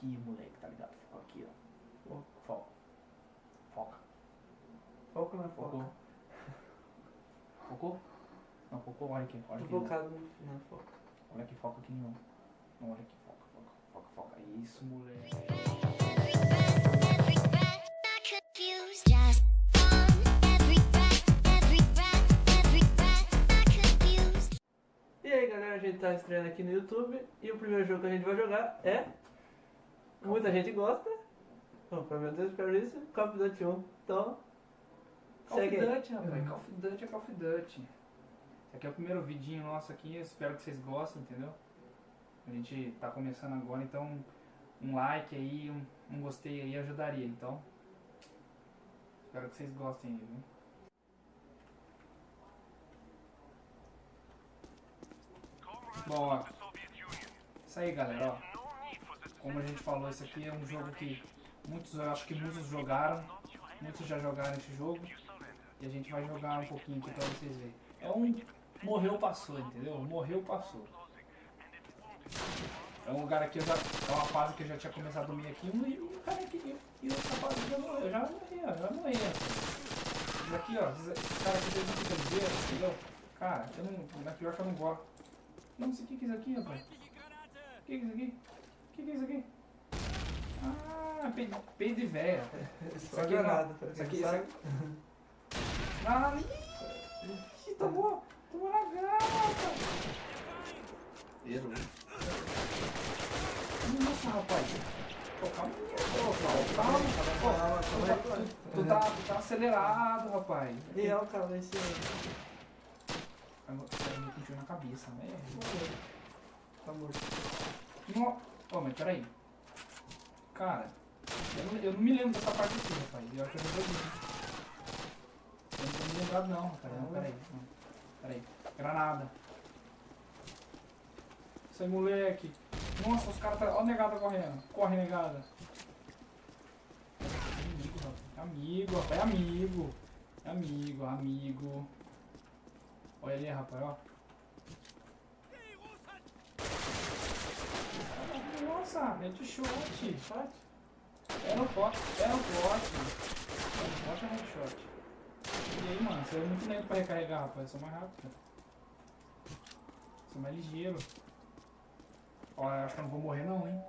aqui, moleque, tá ligado? Foca aqui, ó. Foca. Foca. Foco na Focou. foca. Focou? Não, focou, olha aqui. Olha Tô aqui. focado na foca. Olha aqui, foca aqui, não. Não, olha aqui, foca, foca, foca, foca. Isso, moleque. E aí galera, a gente tá estreando aqui no YouTube e o primeiro jogo que a gente vai jogar é. Muita gente gosta. Bom, pelo menos eu espero isso. Call of Duty 1. Então. Call of. Duty, rapaz. Call of Duty é Call of Duty. Esse aqui é o primeiro vidinho nosso aqui, eu espero que vocês gostem, entendeu? A gente tá começando agora, então um like aí, um, um gostei aí ajudaria, então. Espero que vocês gostem aí, viu? Bom, ó. Isso aí, galera, ó. Como a gente falou, esse aqui é um jogo que muitos, eu acho que muitos jogaram, muitos já jogaram esse jogo. E a gente vai jogar um pouquinho aqui pra vocês verem. É um morreu, passou, entendeu? Morreu, passou. É um lugar aqui, eu já, é uma fase que eu já tinha começado a dormir aqui e o cara aqui, e outra fase já morreu, eu já morri, ó, já morri. Isso aqui, ó, esse cara aqui fez um picandeiro, entendeu? Cara, eu não, na pior que eu não gosto. Não sei o que é isso aqui, rapaz. O que é isso aqui? O que que é isso aqui? Ah, peido, peido de véia. Só aqui granada. não. pra Isso aqui- sabe. Ah, ih, tomou, tomou na garrafa. Errou. Nossa, rapaz. Pô, calma aí, pô, calma, calma. Calma, tu, tá, tu tá acelerado, rapaz. E é o cara cima. Agora, me pintou na cabeça, né? Tá morto. Não. Ô, mas peraí. Cara, eu não, eu não me lembro dessa parte aqui, rapaz. Eu acho que eu não joguei. Eu não tô me lembrado não, rapaz. Não, peraí. Não. Peraí. Granada. Isso aí, moleque. Nossa, os caras tá. Ó a negada correndo. Corre, negada. Amigo, rapaz. Amigo, rapaz. É amigo. É amigo, amigo. Olha ali, rapaz, ó. Nossa, mete shot. Shot. É no pote, é no pote. É no pote ou no shot? E aí, mano, você é muito lento pra recarregar, rapaz. Eu sou mais rápido. Sou mais ligeiro. Ó, eu acho que eu não vou morrer não, hein.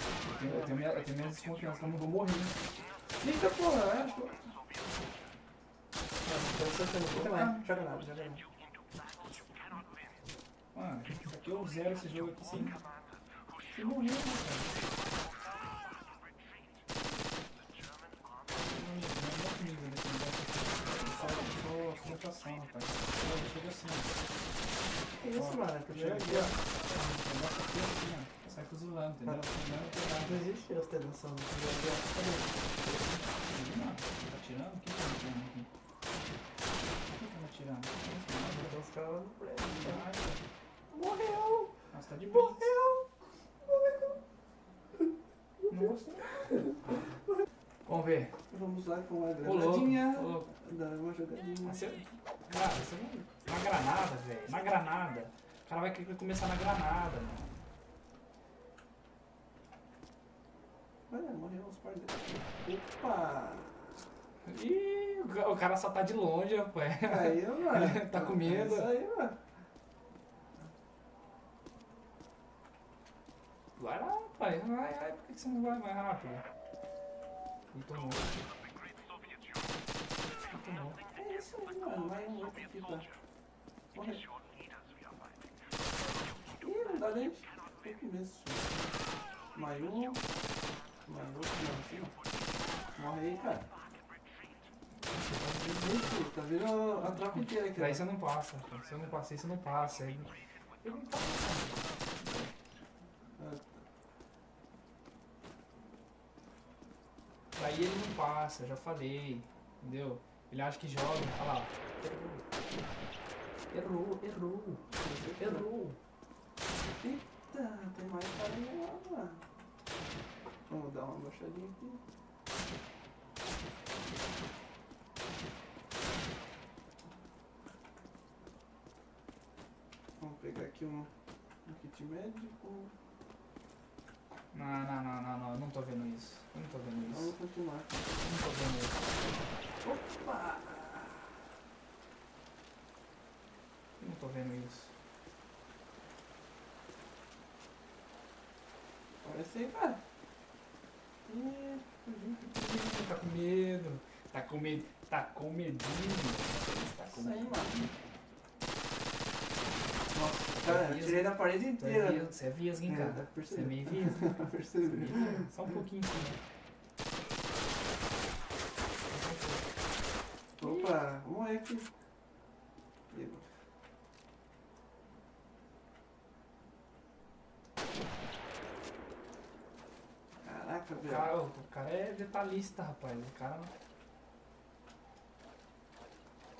Eu tenho, eu tenho, minha, eu tenho desconfiança que eu não vou morrer. Eita porra, eu acho que você mais. Joga nada, joga. Mano, aqui eu zero esse jogo aqui sem, morrer, né, cara? Não, é comigo sensação, rapaz. Eu chego assim, ó. Que isso, mano? Chego aqui, ó. Aqui assim, saio fuzilando, entendeu? Não existe ostentação no jogo. Não, tá atirando? Quem tá atirando aqui? Quem tá me atirando? Os caras no prédio. Morreu! Nossa, tá de boa. Morreu! Morreu! Vamos ver. Vamos lá com a granadinha. Ô, louco. Dá uma jogadinha. Você, cara, você não. Na granada, velho. Na granada. O cara vai querer começar na granada, mano. Olha, morreu uns par deles. Opa! Ih, o ca- o cara só tá de longe, rapaz. Caiu, mano. Tá com medo? É isso aí, mano. Vai lá, rapaz. Vai, vai. Que que você não vai mais rápido? Ele tomou. Ele tomou. É isso aí, mano. Mais um outro aqui, tá? Morreu. Ih, não dá nem. Tô com medo. Mais um. Mais outro, não, assim, ó. Morre aí, cara. Tá vendo a tropa inteira aqui, Daí você não passa. Se eu não passei, você não passa. Eu não passo. Ah, Daí ele não passa, já falei. Entendeu? Ele acha que joga. Olha lá. Errou, errou, errou. Eita, tem mais carinha lá. Vamos dar uma baixadinha aqui. Vamos pegar aqui um, um kit médico. Não, não, não, não, não. filmar. Não tô vendo isso. Opa! Eu Não tô vendo isso. Parece aí, cara. Tá com medo. Tá com medo. Tá com medinho. Tá com Isso aí, medo. Nossa, Cara, eu tirei da parede inteira. Você é vesgo, hein, cara? Você é meio. Percebi. Só um pouquinho sim. Opa, ver aqui. Caraca, velho. cara, o cara é detalhista, rapaz. O cara.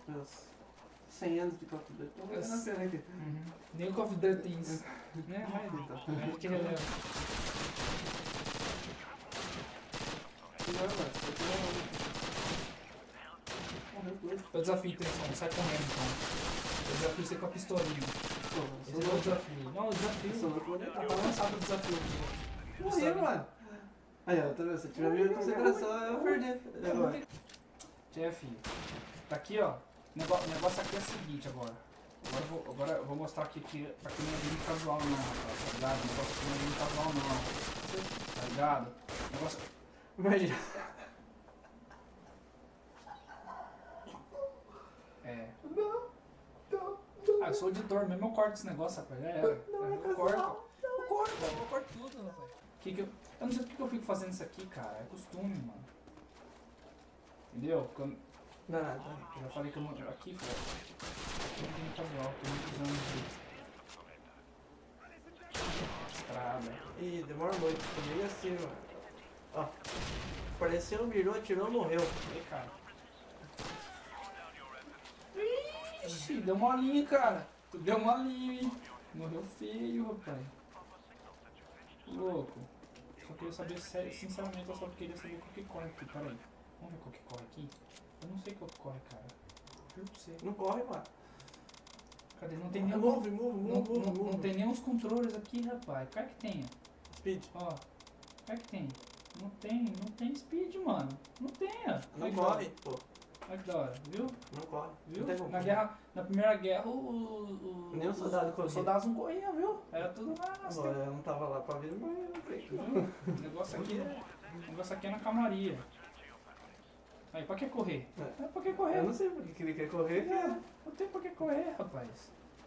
Meus 100 anos de Call of Duty. Tô valendo a pena aqui. Uhum. Nem o Call of Duty tem isso. né? Mas gente releva. Que não, não-. É o desafio, Trisson. Sai correndo, então. O desafio é ser com a pistolinha. Esse é o desafio. Não, o desafio. Tá lançado o desafio. Morri, mano. Aí, ó, tá vendo? Se tiver minha concentração, eu perdi. Jeff, tá aqui, ó. O negócio, aqui é o seguinte agora. Agora eu vou, agora eu vou mostrar aqui que pra que não é game casual não, rapaz, tá ligado? O negócio aqui não é game casual não. Tá ligado? O negócio. Imagina. É. Ah, eu sou editor mesmo, eu corto esse negócio, rapaz. Já era. Eu corto. Eu corto, eu corto tudo, rapaz. Que que eu, eu não sei por que eu fico fazendo isso aqui, cara. É costume, mano. Entendeu? Porque eu, Não. eu já falei que eu não. Aqui. Eu não tenho casual, tem muitos anos de estrada. Ih, demora muito. Comigo assim, mano. Ó. Apareceu, mirou, atirou, morreu. E cara. Ixi, deu molinha, cara. Tu deu molinha, hein? Morreu feio, rapaz. Louco. Só queria saber, sério, sinceramente, eu só queria saber qual que corre aqui. Pera aí. Vamos ver qual que corre aqui? Eu não sei qual que corre, cara. Juro pra você. Não corre, mano. Cadê? Não tem nem, Move, move, não, move, não, move. não tem nem os controles aqui, rapaz. É que tem? Speed. Ó. É que tem? Não tem, não tem speed, mano. Não tem, ó. Não corre, pô. Olha que da hora, viu? Não corre. Viu? Não. Na, guerra, na primeira guerra, o, o, Nem o soldado corria. Os soldados não corriam, viu? Era tudo na Agora, eu não tava lá pra ver, mas eu Viu? O negócio aqui é, o negócio aqui é na calmaria. Aí, pra que correr? É. É, pra que correr? Eu não sei porque que ele quer correr, cara. Não tem pra que correr, rapaz.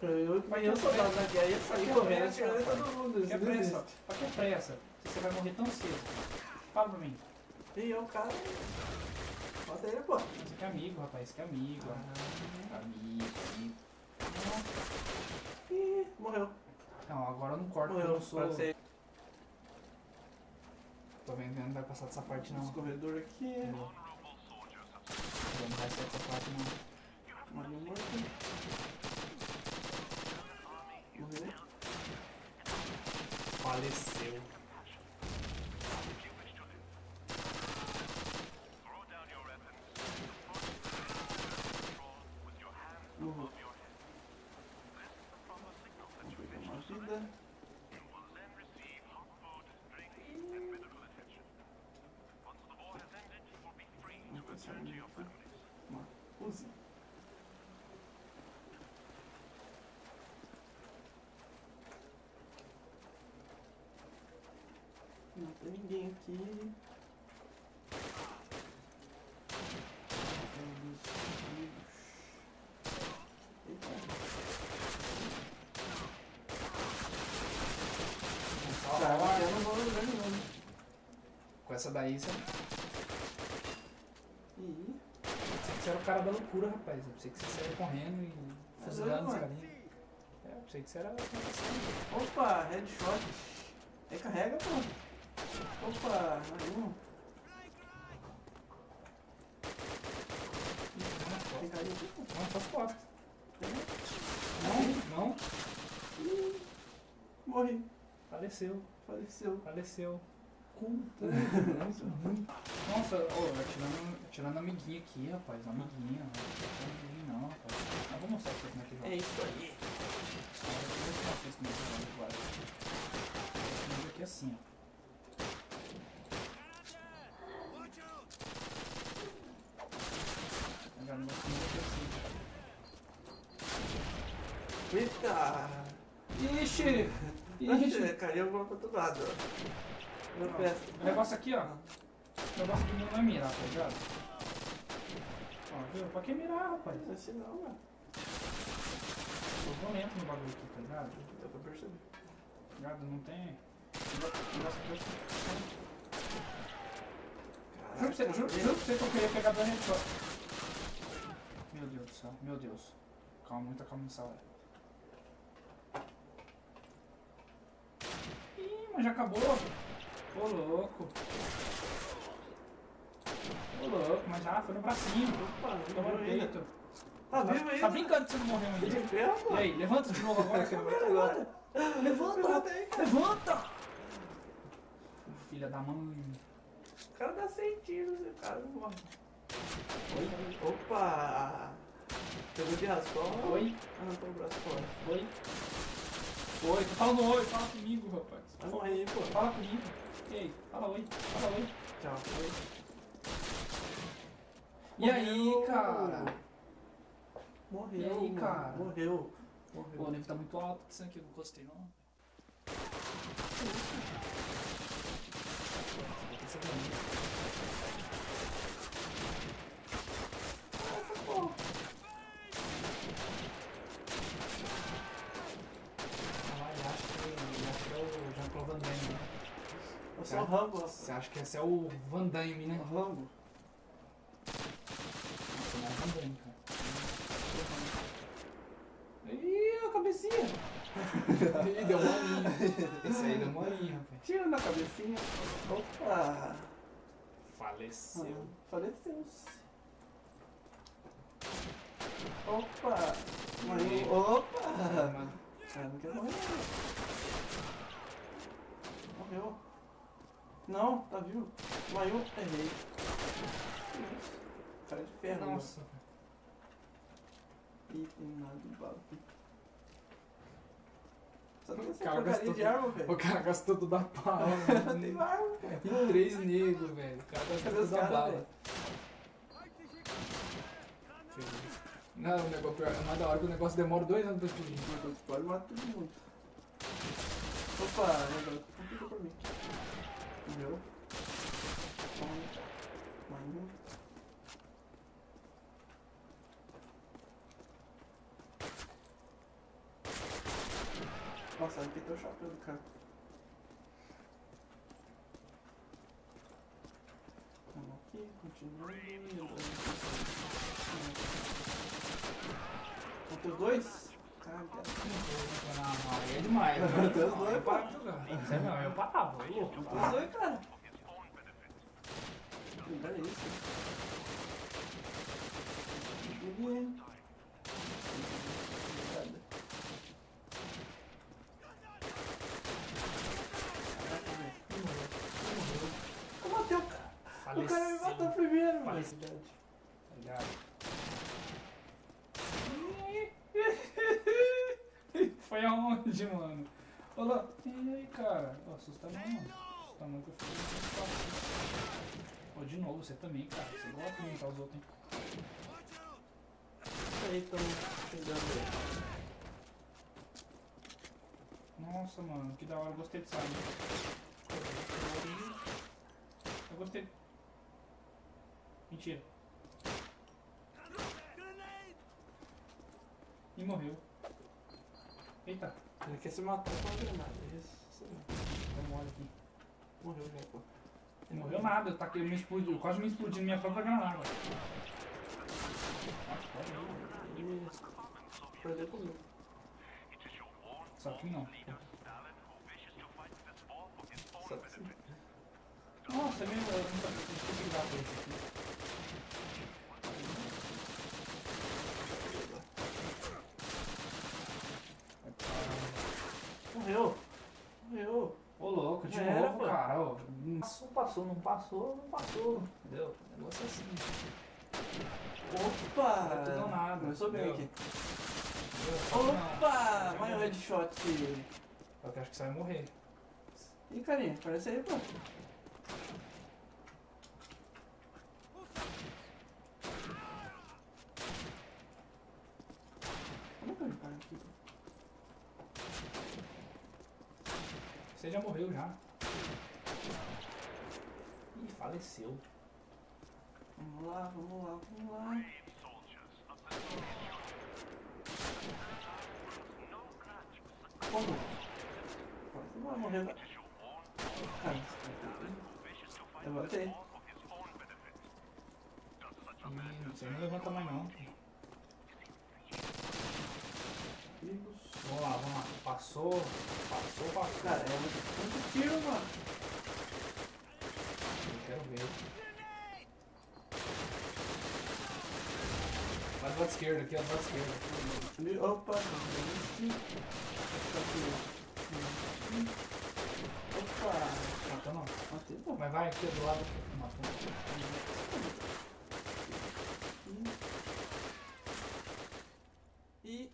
Eu, mas eu soldado na guerra ia sair correndo, pressa, atirando em rapaz. todo mundo. Que pressa? Pra que pressa? Você vai morrer tão cedo. Fala pra mim. E eu, cara. Bota ele, pô. Você que é amigo, rapaz. Que é amigo. Ah. Amigo, amigo. Ih, morreu. Não, agora eu não corto porque eu Morreu. não sou. Tô vendo que não vai passar dessa parte não. Escorredor aqui. Não vai sair dessa parte não. Marinho morto. Morreu. Faleceu. Morreu. Vamos pegar uma vida. Vamos pensar nisso. Uma Uzi. Não tem ninguém aqui. Eita. Cara, eu não vou lembrar não. Com essa daí, você Ih, pensei que você era o cara da loucura, rapaz. Eu pensei que você saía correndo e fuzilando os carinhas. É, eu pensei que você era. Opa, headshot. Recarrega, pô. Opa, mais um. Não, suas costas. Não, não. Ih, Morri. Faleceu, Faleceu. faleceu. Puta, nossa, ô, atirando, atirando amiguinha aqui, rapaz. Amiguinha. Amiguinha não, rapaz. Mas vou mostrar pra você como é que joga. É isso aí. Eu mostrar pra vocês como é que joga aqui assim, ó. Eita! Ixi! Ixi, caiu pra outro lado. Meu Não. pé. O negócio aqui, ó. O negócio aqui não é mirar, tá ligado? Ó, viu? Pra que mirar, rapaz? Não é assim não, mano. Eu vou lento no bagulho aqui, tá ligado? Dá pra perceber. Tá ligado? Não tem. aqui- Juro pra você, juro, juro pra você que eu queria pegar dois headshot. Meu Deus do céu, meu Deus. Calma, muita calma nessa hora. Ih, mas já acabou. Ô louco. Ô louco, mas já foi no bracinho. Opa, Toma no peito. Tá vivo ainda? Tá brincando que você não morreu ainda. E aí, levanta de novo agora. que Levanta agora. Levanta! aí. Levanta! Filha da mãe. O cara dá 100 tiros e o cara não morre. Opa! Pegou de raspão? Oi, tô o braço fora. oi. Oi, tô falando oi, fala comigo, rapaz. Vai morrer aí, pô. Fala comigo. Ei, fala oi, fala oi. Tchau. Oi. E aí, Morreu. cara? Morreu, E aí, mano. cara? Morreu. Pô, o Morreu. nível tá muito alto disso aqui, eu não gostei não. Ah, ele acha que, ele acha que é o Jean-Claude Van Damme. né? Sou o Rambo. Você acha que esse é o Van Damme, né? O Rambo. Nossa, não é Van Damme, cara. Ih, a cabecinha! Ih, deu molinho. Esse aí deu molinho, rapaz. Tira na cabecinha. Opa! Faleceu. Faleceu. Opa! Morreu. Opa! Mano, Ah, não quero morrer. Morreu. Não, tá vivo. Morreu. Errei. Cara de ferro. mano. Nossa. Ih, tem nada de bala. Só tem essa Cara, porcaria de arma, velho. O cara gastou tudo a pau. Não tem arma. Tem três negros, velho. O cara gastou tudo a caras, bala. Não, o negócio pior, é mais da hora que o negócio demora dois anos pra explodir. Quando Pode matar todo mundo. Opa, negócio. Complica pra mim. Entendeu? Toma. Mais um. Nossa, aqui o chapéu do cara. Vamos aqui, continuando. Faltam os dois? Caralho, é demais. Agora Deus, eu dois. Isso é não, eu parava. Os dois, cara. Olha isso. Caraca, velho. Eu matei o cara. O cara me matou primeiro, mano. Faleceu. Ligado? Foi aonde, mano? Olha E aí, cara? Assusta não, mano. Assusta não que eu fiquei muito. Ó, de novo, você também, cara. Você gosta de imitar os outros, hein? Isso aí, tão chegando aí. Nossa, mano, que da hora. Eu gostei dessa arma. Eu gostei. Mentira. E morreu. Eita, Ele quer se matar com a granada. Isso. mole aqui. Morreu já, pô. Não morreu nada, eu, taquei, eu me explodi, eu quase me explodi na minha própria granada. Perdeu comigo. Só que não. Só que sim. Nossa, é meio. Eu eu ligar pra esse aqui. Morreu. Morreu. Ô louco, de Já novo, cara. Ó, passou, passou, não passou, não passou. Entendeu? O negócio é assim. Opa! Não tudo nada, Começou bem aqui. Opa! Mais um headshot. Eu acho que você vai morrer. Ih, carinha, aparece aí, pô. Você já morreu já. Ih, faleceu. Vamos lá, vamos lá, vamos lá. Como? Você não vai morrer, cara eu matei. Ih, você não levanta mais não. Vamos lá, vamos lá. Passou, passou, passou. Cara, é muito, tiro, mano. Eu quero ver. Vai do lado esquerdo aqui, ó, do lado esquerdo. Opa, Opa, Matou não. pô. Mas vai aqui do lado. Matou. E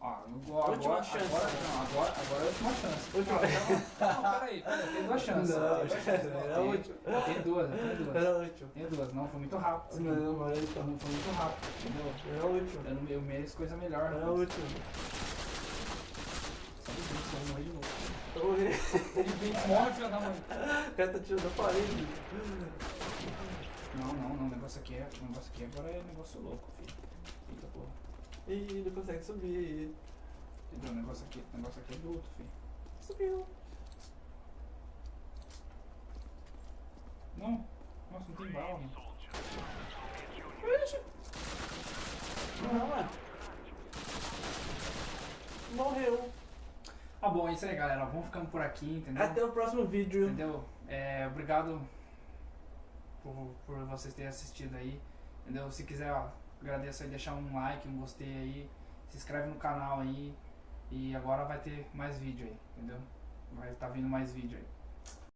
Ó, agora, Última chance. Agora, não, agora, agora é a última chance. Última- Não, não, peraí, peraí, tem duas chances. Não, tem duas chances. era Tem- última. Tem duas, tem duas. era. Tem duas, não, foi muito rápido. Não, então, Não foi muito rápido, entendeu? era útil. Eu, não- eu mereço coisa melhor. Era rapaz. útil. Só de vinte, eu vou morrer de novo. De 20, morre, filho da mãe. O cara tá tirando a parede. Não, não, não, o negócio aqui é, o negócio aqui agora é negócio louco, filho. Eita porra. Ih, não consegue subir. Entendeu? O negócio aqui, o negócio aqui é bruto, filho. Subiu. Não, nossa, não tem bala, mano. Não, mano. Morreu. Ah, bom, é isso aí, galera. Vamos ficando por aqui, entendeu? Até o próximo vídeo. Entendeu? É, obrigado por, por vocês terem assistido aí. Entendeu? Se quiser, ó, agradeço aí, deixar um like, um gostei aí. Se inscreve no canal aí. E agora vai ter mais vídeo aí, entendeu? Vai estar vindo mais vídeo aí.